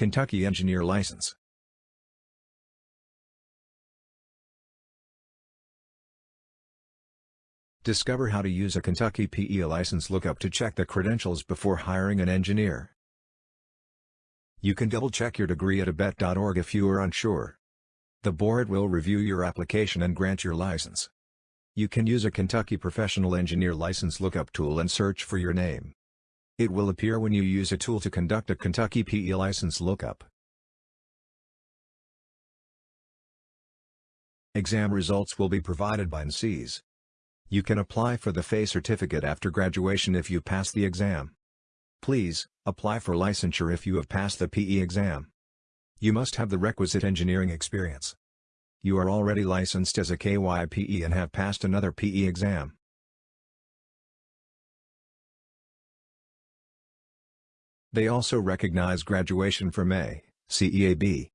Kentucky Engineer License. Discover how to use a Kentucky PE license lookup to check the credentials before hiring an engineer. You can double-check your degree at abet.org if you are unsure. The board will review your application and grant your license. You can use a Kentucky Professional Engineer License Lookup tool and search for your name. It will appear when you use a tool to conduct a Kentucky PE license lookup. Exam results will be provided by NCEES. You can apply for the FE certificate after graduation if you pass the exam. Please, apply for licensure if you have passed the PE exam. You must have the requisite engineering experience. You are already licensed as a KYPE and have passed another PE exam. They also recognize graduation from A, CEAB.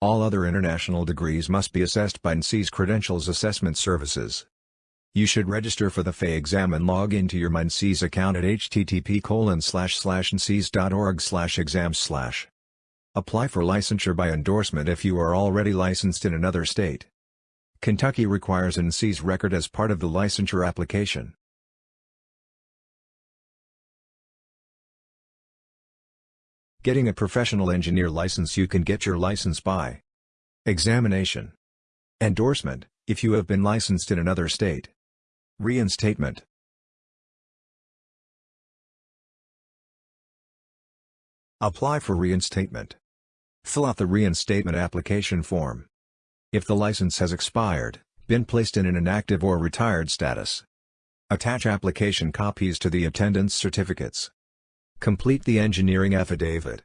All other international degrees must be assessed by NCEES Credentials Assessment Services. You should register for the FE exam and log into your MyNCEES account at http ncees.org exams. Apply for licensure by endorsement if you are already licensed in another state. Kentucky requires NCEES record as part of the licensure application. Getting a professional engineer license You can get your license by Examination Endorsement, if you have been licensed in another state. Reinstatement Apply for reinstatement. Fill out the reinstatement application form. If the license has expired, been placed in an inactive or retired status. Attach application copies to the attendance certificates. Complete the engineering affidavit.